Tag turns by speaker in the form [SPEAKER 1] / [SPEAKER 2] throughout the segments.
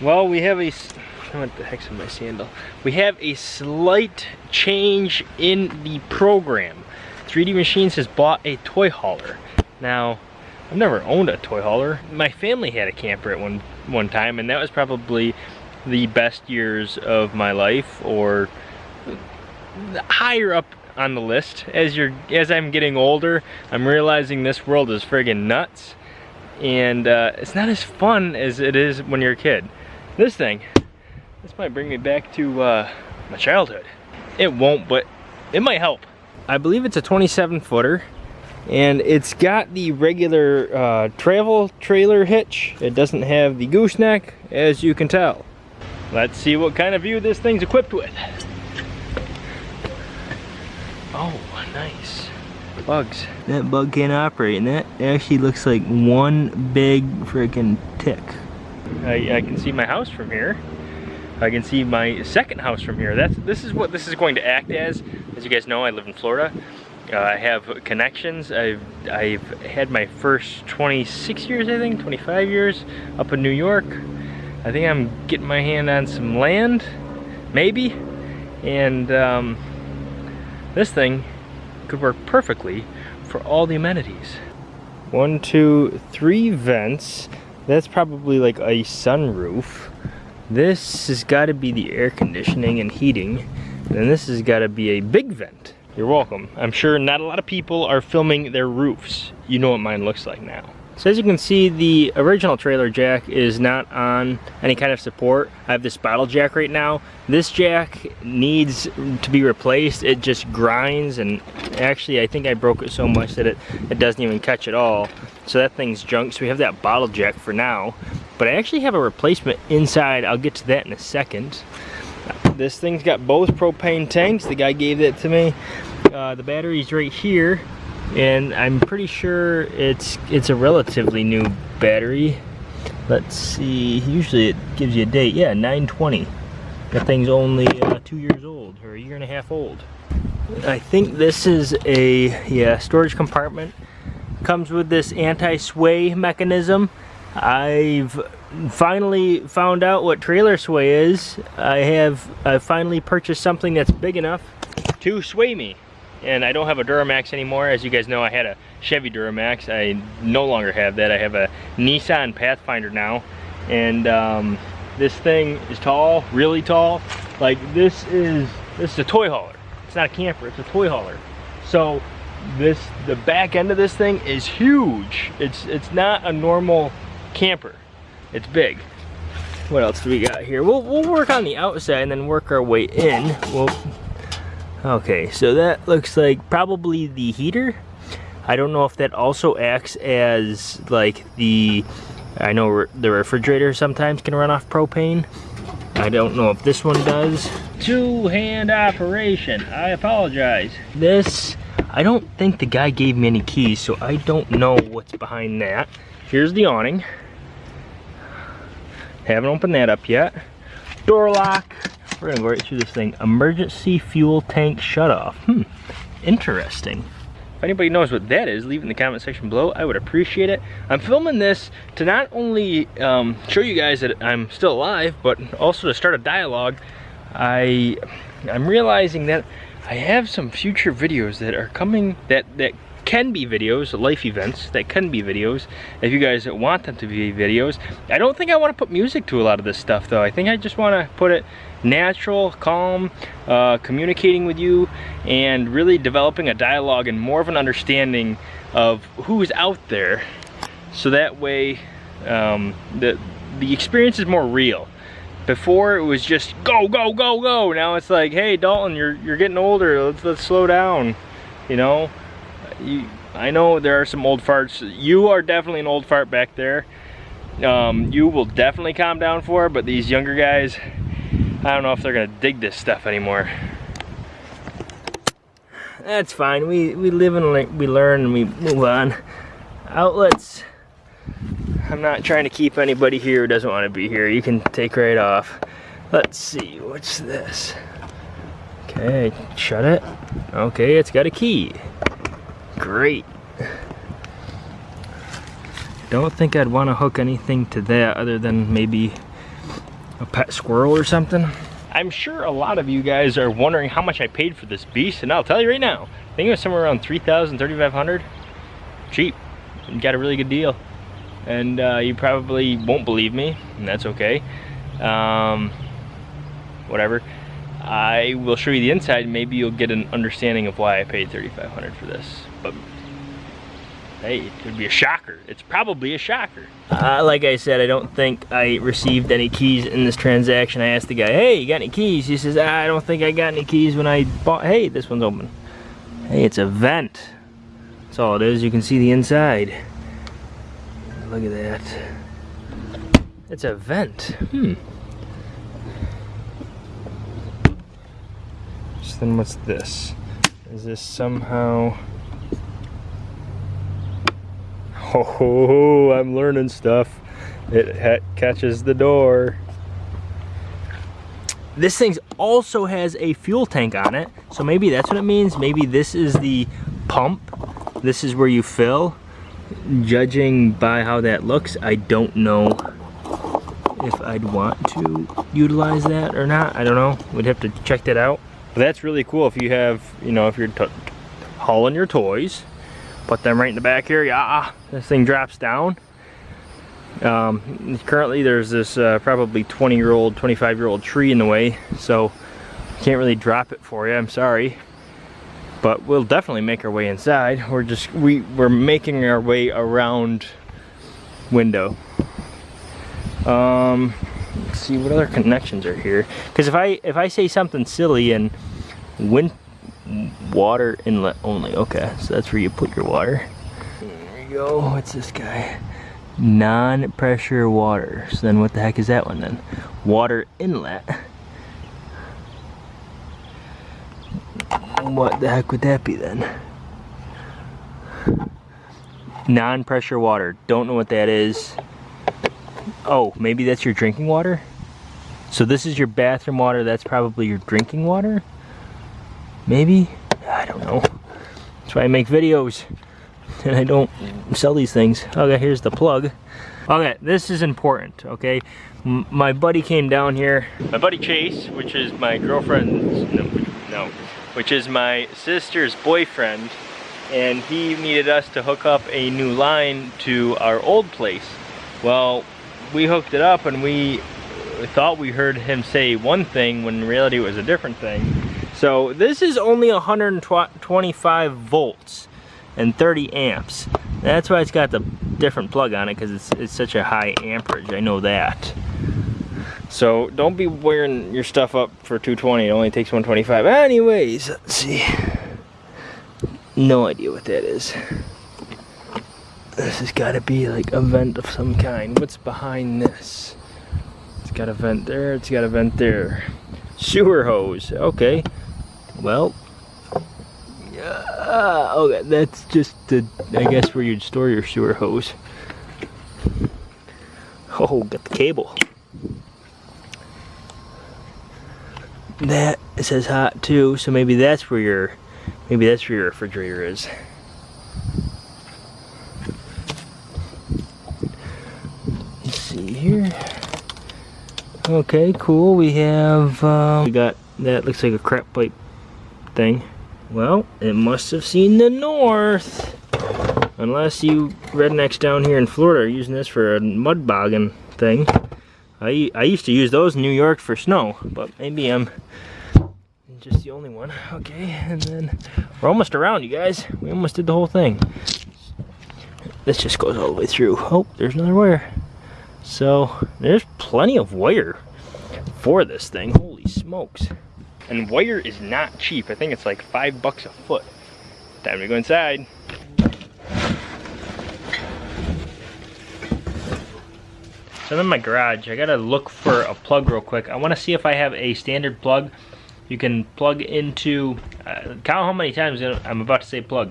[SPEAKER 1] Well, we have a, what the heck's in my sandal? We have a slight change in the program. 3D Machines has bought a toy hauler. Now, I've never owned a toy hauler. My family had a camper at one, one time and that was probably the best years of my life or higher up on the list. As you're, as I'm getting older, I'm realizing this world is friggin' nuts and uh, it's not as fun as it is when you're a kid. This thing, this might bring me back to uh, my childhood. It won't, but it might help. I believe it's a 27 footer and it's got the regular uh, travel trailer hitch. It doesn't have the gooseneck as you can tell. Let's see what kind of view this thing's equipped with. Oh, nice. Bugs. That bug can't operate and that actually looks like one big freaking tick. I, I can see my house from here. I can see my second house from here. That's This is what this is going to act as. As you guys know, I live in Florida. Uh, I have connections. I've, I've had my first 26 years, I think, 25 years up in New York. I think I'm getting my hand on some land, maybe. And um, this thing could work perfectly for all the amenities. One, two, three vents. That's probably like a sunroof. This has got to be the air conditioning and heating. And this has got to be a big vent. You're welcome. I'm sure not a lot of people are filming their roofs. You know what mine looks like now. So as you can see, the original trailer jack is not on any kind of support. I have this bottle jack right now. This jack needs to be replaced. It just grinds and actually I think I broke it so much that it, it doesn't even catch at all. So that thing's junk. So we have that bottle jack for now. But I actually have a replacement inside. I'll get to that in a second. This thing's got both propane tanks. The guy gave that to me. Uh, the battery's right here. And I'm pretty sure it's it's a relatively new battery. Let's see, usually it gives you a date. Yeah, 920. That thing's only uh, two years old, or a year and a half old. I think this is a yeah storage compartment. Comes with this anti-sway mechanism. I've finally found out what trailer sway is. I have I finally purchased something that's big enough to sway me. And I don't have a Duramax anymore. As you guys know, I had a Chevy Duramax. I no longer have that. I have a Nissan Pathfinder now. And um, this thing is tall, really tall. Like this is, this is a toy hauler. It's not a camper, it's a toy hauler. So this, the back end of this thing is huge. It's, it's not a normal camper. It's big. What else do we got here? We'll, we'll work on the outside and then work our way in. We'll, okay, so that looks like probably the heater. I don't know if that also acts as like the, I know re the refrigerator sometimes can run off propane. I don't know if this one does. Two-hand operation, I apologize. This, I don't think the guy gave me any keys, so I don't know what's behind that. Here's the awning. Haven't opened that up yet. Door lock. We're gonna go right through this thing. Emergency fuel tank shutoff. Hmm, interesting. If anybody knows what that is, leave in the comment section below. I would appreciate it. I'm filming this to not only um, show you guys that I'm still alive, but also to start a dialogue. I, I'm realizing that I have some future videos that are coming that, that can be videos, life events that can be videos if you guys want them to be videos. I don't think I want to put music to a lot of this stuff though. I think I just want to put it natural, calm, uh, communicating with you and really developing a dialogue and more of an understanding of who's out there so that way um, the, the experience is more real. Before it was just go, go, go, go. Now it's like, hey Dalton, you're, you're getting older, let's, let's slow down, you know? you, I know there are some old farts. You are definitely an old fart back there. Um, you will definitely calm down for but these younger guys, I don't know if they're gonna dig this stuff anymore. That's fine. We we live and we learn and we move on. Outlets. I'm not trying to keep anybody here who doesn't want to be here. You can take right off. Let's see. What's this? Okay, shut it. Okay, it's got a key great. Don't think I'd want to hook anything to that other than maybe a pet squirrel or something. I'm sure a lot of you guys are wondering how much I paid for this beast, and I'll tell you right now, I think it was somewhere around 3,000, 3,500. Cheap. Got a really good deal. And uh, you probably won't believe me, and that's okay. Um, whatever. I will show you the inside, maybe you'll get an understanding of why I paid 3,500 for this. But hey, it could be a shocker. It's probably a shocker. Uh, like I said, I don't think I received any keys in this transaction. I asked the guy, hey, you got any keys? He says, ah, I don't think I got any keys when I bought, hey, this one's open. Hey, it's a vent. That's all it is. You can see the inside. Look at that. It's a vent. Hmm. So then what's this? Is this somehow... Oh, I'm learning stuff. It catches the door. This thing also has a fuel tank on it, so maybe that's what it means. Maybe this is the pump. This is where you fill. Judging by how that looks, I don't know if I'd want to utilize that or not. I don't know. We'd have to check that out. But that's really cool if you have, you know, if you're hauling your toys put them right in the back here. Yeah this thing drops down. Um, currently there's this uh, probably 20 year old 25 year old tree in the way so can't really drop it for you I'm sorry. But we'll definitely make our way inside. We're just we we're making our way around window. Um let's see what other connections are here? Because if I if I say something silly and wind water inlet only. Okay, so that's where you put your water. There you go. What's this guy? Non-pressure water. So then what the heck is that one then? Water inlet. What the heck would that be then? Non-pressure water. Don't know what that is. Oh, maybe that's your drinking water? So this is your bathroom water, that's probably your drinking water? Maybe? I don't know. That's why I make videos and I don't sell these things. Okay, here's the plug. Okay, this is important, okay? M my buddy came down here. My buddy Chase, which is my girlfriend's, no, no, which is my sister's boyfriend, and he needed us to hook up a new line to our old place. Well, we hooked it up and we thought we heard him say one thing when in reality it was a different thing. So this is only 125 volts and 30 amps. That's why it's got the different plug on it because it's, it's such a high amperage, I know that. So don't be wearing your stuff up for 220, it only takes 125. Anyways, let's see. No idea what that is. This has got to be like a vent of some kind. What's behind this? It's got a vent there, it's got a vent there. Sewer hose, okay. Well, yeah, okay, that's just the, I guess where you'd store your sewer hose. Oh, got the cable. That says hot too, so maybe that's where your, maybe that's where your refrigerator is. Let's see here. Okay, cool. We have, uh, we got, that looks like a crap pipe Well, it must have seen the north. Unless you rednecks down here in Florida are using this for a mud bogging thing. I, I used to use those in New York for snow, but maybe I'm just the only one. Okay, and then we're almost around, you guys. We almost did the whole thing. This just goes all the way through. Oh, there's another wire. So, there's plenty of wire for this thing. Holy smokes. And wire is not cheap. I think it's like five bucks a foot. Time to go inside. So I'm in my garage. I gotta look for a plug real quick. I wanna see if I have a standard plug you can plug into, uh, count how many times I'm about to say plug.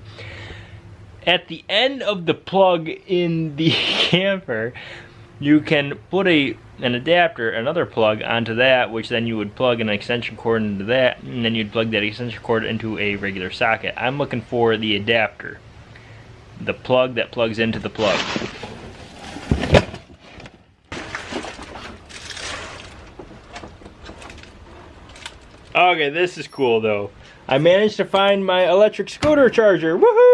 [SPEAKER 1] At the end of the plug in the camper, you can put a an adapter, another plug onto that, which then you would plug an extension cord into that, and then you'd plug that extension cord into a regular socket. I'm looking for the adapter, the plug that plugs into the plug. Okay, this is cool though. I managed to find my electric scooter charger, woohoo!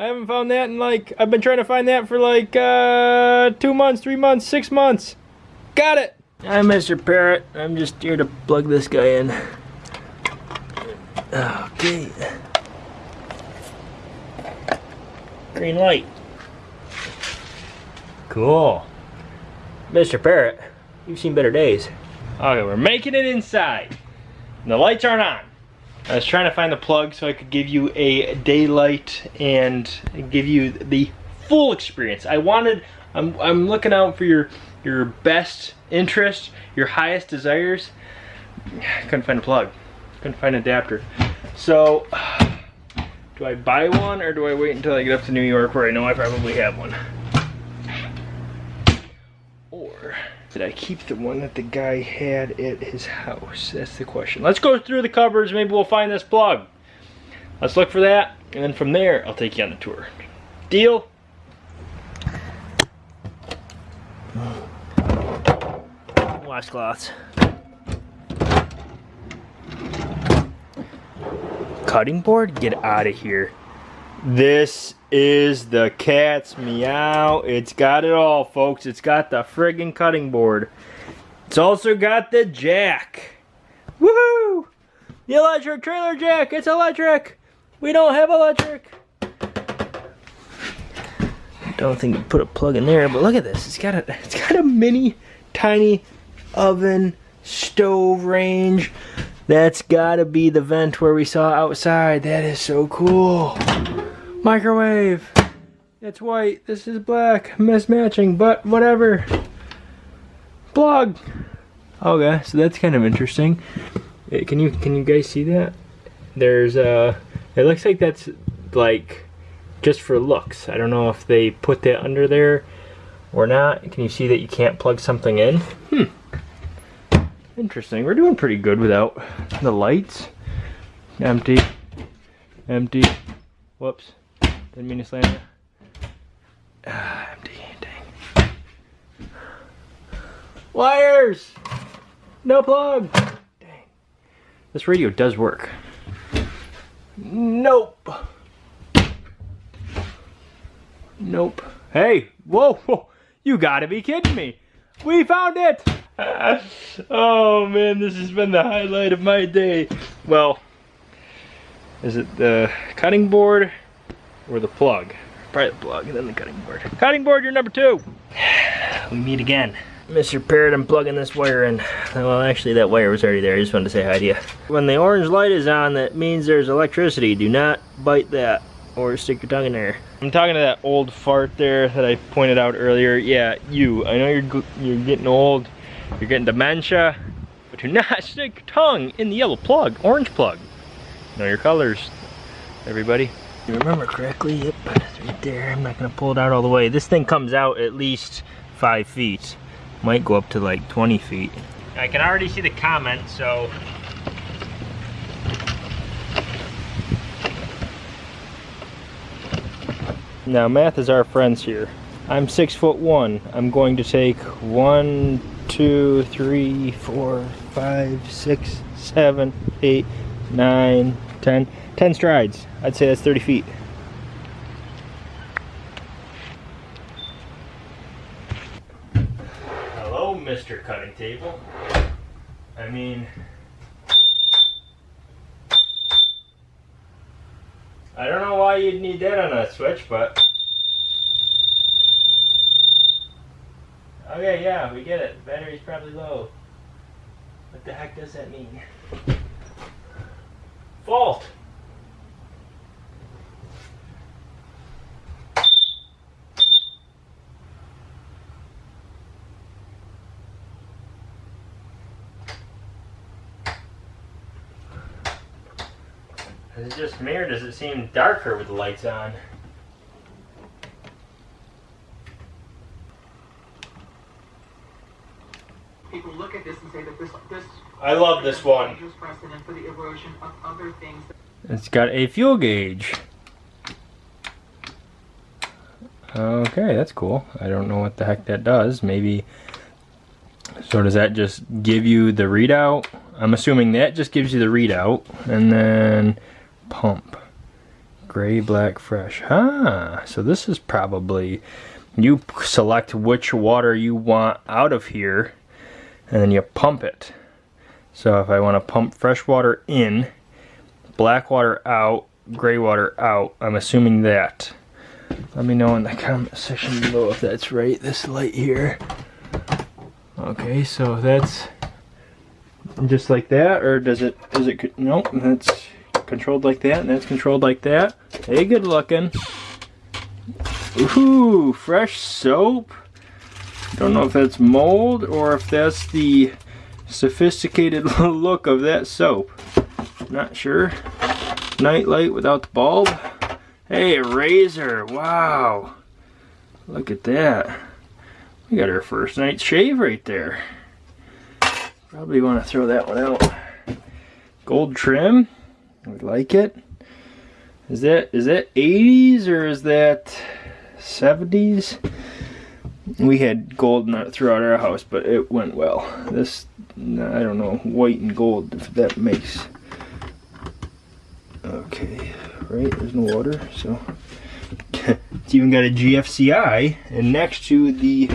[SPEAKER 1] I haven't found that in like, I've been trying to find that for like uh, two months, three months, six months. Got it! I'm Mr. Parrot. I'm just here to plug this guy in. Okay. Green light. Cool. Mr. Parrot, you've seen better days. Okay, we're making it inside. And the lights aren't on. I was trying to find the plug so I could give you a daylight and give you the full experience. I wanted, I'm, I'm looking out for your, your best interest, your highest desires. Couldn't find a plug. Couldn't find an adapter. So, do I buy one or do I wait until I get up to New York where I know I probably have one? Or did I keep the one that the guy had at his house? That's the question. Let's go through the cupboards. Maybe we'll find this plug. Let's look for that. And then from there, I'll take you on the tour. Deal? Washcloths. Cutting board? Get out of here. This is the cat's meow. It's got it all, folks. It's got the friggin' cutting board. It's also got the jack. Woohoo! The electric trailer jack. It's electric. We don't have electric. Don't think you put a plug in there, but look at this. It's got a it's got a mini tiny oven stove range. That's gotta be the vent where we saw outside. That is so cool. Microwave. It's white. This is black. Mismatching, but whatever. Plug. Okay, so that's kind of interesting. Can you can you guys see that? There's uh it looks like that's like just for looks. I don't know if they put that under there or not. Can you see that you can't plug something in? Hmm. Interesting. We're doing pretty good without the lights. Empty. Empty. Whoops. Didn't mean to slam it. Ah, empty. Dang. Wires! No plug! Dang. This radio does work. Nope. Nope. Hey, whoa, whoa, you gotta be kidding me. We found it! oh man, this has been the highlight of my day. Well, is it the cutting board or the plug? Probably the plug and then the cutting board. Cutting board, you're number two. We meet again. Mr. Parrot, I'm plugging this wire in. Well, actually that wire was already there. I just wanted to say hi to you. When the orange light is on, that means there's electricity. Do not bite that or stick your tongue in there. I'm talking to that old fart there that I pointed out earlier. Yeah, you. I know you're you're getting old. You're getting dementia. But do not stick your tongue in the yellow plug, orange plug. Know your colors, everybody. Remember correctly? Yep, it's right there. I'm not gonna pull it out all the way. This thing comes out at least five feet. Might go up to like 20 feet. I can already see the comment, so Now math is our friends here. I'm six foot one. I'm going to take one, two, three, four, five, six, seven, eight, nine, ten. Ten strides. I'd say that's 30 feet. Hello, Mr. Cutting Table. I mean, I don't know why you'd need that on a switch, but... Okay, yeah, we get it. Battery's probably low. What the heck does that mean? Fault! Is it just me or does it seem darker with the lights on?
[SPEAKER 2] People look at this and say that this this
[SPEAKER 1] I love this one.
[SPEAKER 2] precedent for the erosion of other things.
[SPEAKER 1] It's got a fuel gauge. Okay, that's cool. I don't know what the heck that does. Maybe, so does that just give you the readout I'm assuming that just gives you the readout. And then pump. Gray, black, fresh. Ah, so this is probably, you select which water you want out of here and then you pump it. So if I want to pump fresh water in, black water out, gray water out, I'm assuming that. Let me know in the comment section below if that's right, this light here. Okay, so that's just like that, or does it, is it, nope, that's controlled like that, and that's controlled like that. Hey, good looking. Ooh, fresh soap. Don't know if that's mold or if that's the sophisticated look of that soap. Not sure. Nightlight without the bulb. Hey, a razor. Wow. Look at that. We got our first night shave right there. Probably want to throw that one out. Gold trim. I like it. Is that is that 80s or is that 70s? We had gold throughout our house, but it went well. This, I don't know, white and gold, if that makes. Okay, right, there's no water, so. it's even got a GFCI, and next to the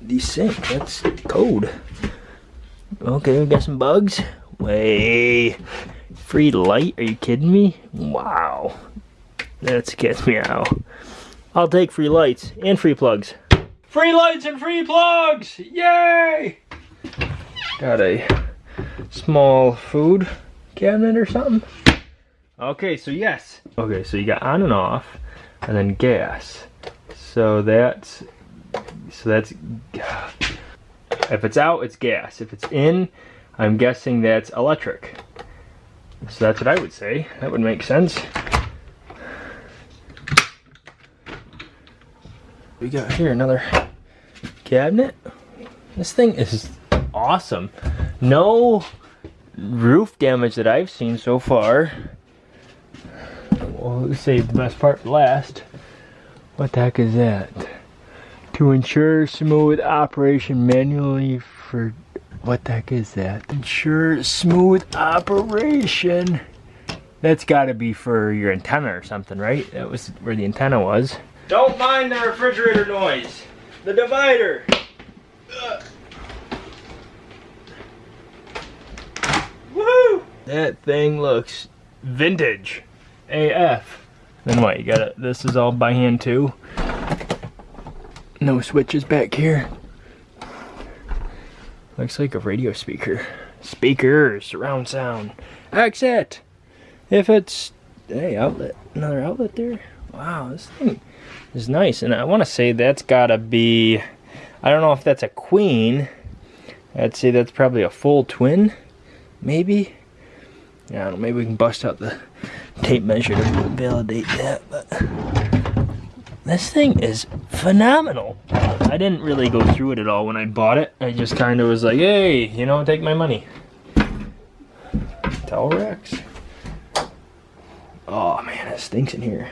[SPEAKER 1] the sink, that's code. Okay, we got some bugs. Way. Free light? Are you kidding me? Wow. That gets me out. I'll take free lights and free plugs. Free lights and free plugs! Yay! Got a small food cabinet or something. Okay, so yes. Okay, so you got on and off, and then gas. So that's, so that's, if it's out, it's gas. If it's in, I'm guessing that's electric. So that's what I would say. That would make sense. We got here another cabinet. This thing is awesome. No roof damage that I've seen so far. Well, save the best part for last. What the heck is that? To ensure smooth operation manually for what the heck is that? Ensure smooth operation. That's gotta be for your antenna or something, right? That was where the antenna was. Don't mind the refrigerator noise. The divider. Ugh. Woohoo! That thing looks vintage. AF. Then what, you gotta, this is all by hand too. No switches back here. Looks like a radio speaker. Speakers, surround sound. Exit! If it's, hey, outlet, another outlet there. Wow, this thing is nice. And I want to say that's gotta be, I don't know if that's a queen. I'd say that's probably a full twin, maybe. I don't know, maybe we can bust out the tape measure to validate that, but this thing is phenomenal. I didn't really go through it at all when I bought it. I just kind of was like, hey, you know, take my money. Towel racks. Oh man, it stinks in here.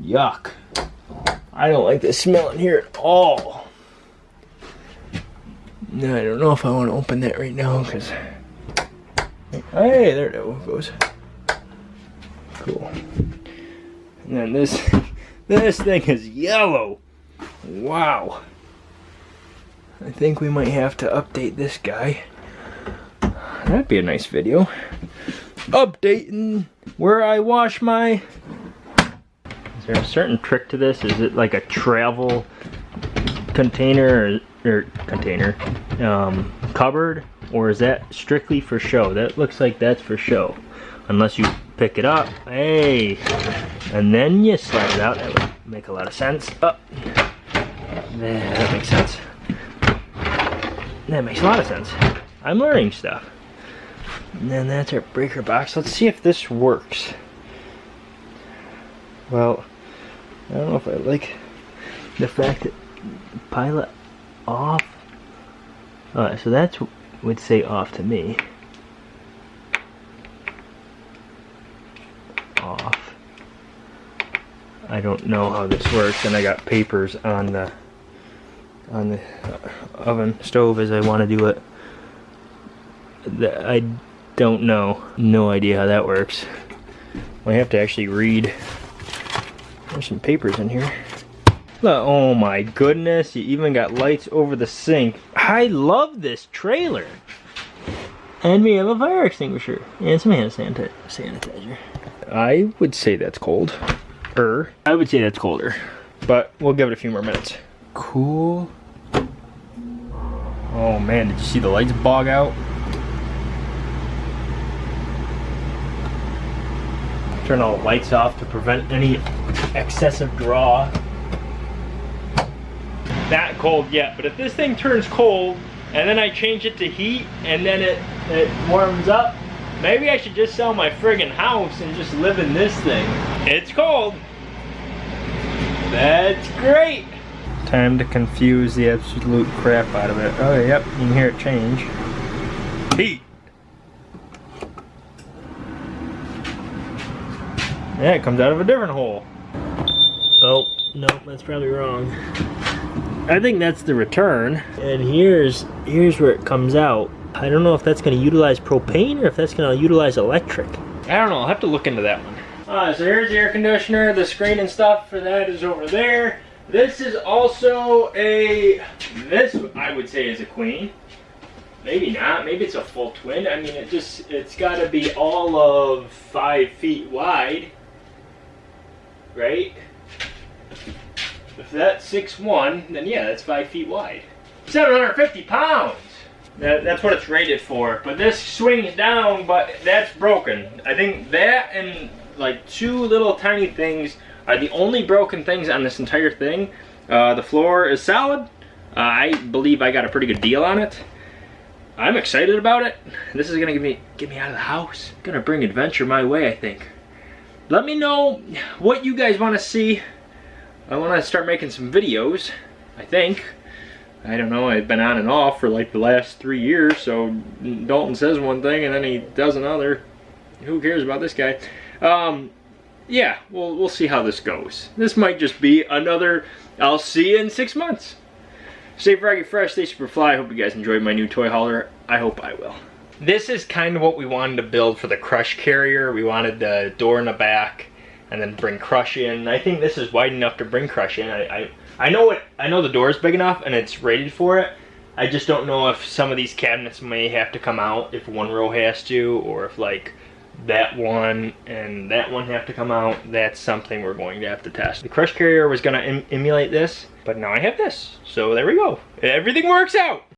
[SPEAKER 1] Yuck. I don't like the smell in here at all. No, I don't know if I want to open that right now because. Hey, there it goes. Cool. And this, this thing is yellow. Wow. I think we might have to update this guy. That'd be a nice video. Updating where I wash my... Is there a certain trick to this? Is it like a travel container or, or container um, cupboard? Or is that strictly for show? That looks like that's for show. Unless you pick it up. Hey! And then you slide it out. That would make a lot of sense. Oh. There, that makes sense. That makes a lot of sense. I'm learning stuff. And then that's our breaker box. Let's see if this works. Well, I don't know if I like the fact that pilot off. Alright, so that's would say off to me. I don't know how this works and I got papers on the on the oven stove as I want to do it I don't know. No idea how that works. I have to actually read. There's some papers in here. Oh my goodness, you even got lights over the sink. I love this trailer. And we have a fire extinguisher and some hand sanitizer. I would say that's cold. Er, I would say that's colder. But we'll give it a few more minutes. Cool. Oh man, did you see the lights bog out? Turn all the lights off to prevent any excessive draw. Not cold yet, but if this thing turns cold and then I change it to heat and then it, it warms up, maybe I should just sell my friggin' house and just live in this thing. It's cold. That's great. Time to confuse the absolute crap out of it. Oh, yep, you can hear it change. Heat. Yeah, it comes out of a different hole. Oh, no, that's probably wrong. I think that's the return. And here's here's where it comes out. I don't know if that's going to utilize propane or if that's going to utilize electric. I don't know. I'll have to look into that one. Alright, so here's the air conditioner. The screen and stuff for that is over there. This is also a, this I would say is a queen. Maybe not. Maybe it's a full twin. I mean, it just, it's got to be all of five feet wide. Right? If that's 6'1", then yeah, that's five feet wide. 750 pounds! That, that's what it's rated for. But this swings down, but that's broken. I think that and like two little tiny things are the only broken things on this entire thing. Uh, the floor is solid. Uh, I believe I got a pretty good deal on it. I'm excited about it. This is gonna get me get me out of the house. Gonna bring adventure my way, I think. Let me know what you guys want to see. I want to start making some videos. I think. I don't know. I've been on and off for like the last three years. So Dalton says one thing and then he does another. Who cares about this guy? Um, yeah, we'll, we'll see how this goes. This might just be another, I'll see you in six months. Stay froggy fresh, stay super fly. Hope you guys enjoyed my new toy hauler. I hope I will. This is kind of what we wanted to build for the Crush carrier. We wanted the door in the back and then bring Crush in. I think this is wide enough to bring Crush in. I, I, I know it. I know the door is big enough and it's rated for it. I just don't know if some of these cabinets may have to come out, if one row has to, or if like that one and that one have to come out. That's something we're going to have to test. The Crush Carrier was going to em emulate this, but now I have this. So there we go. Everything works out.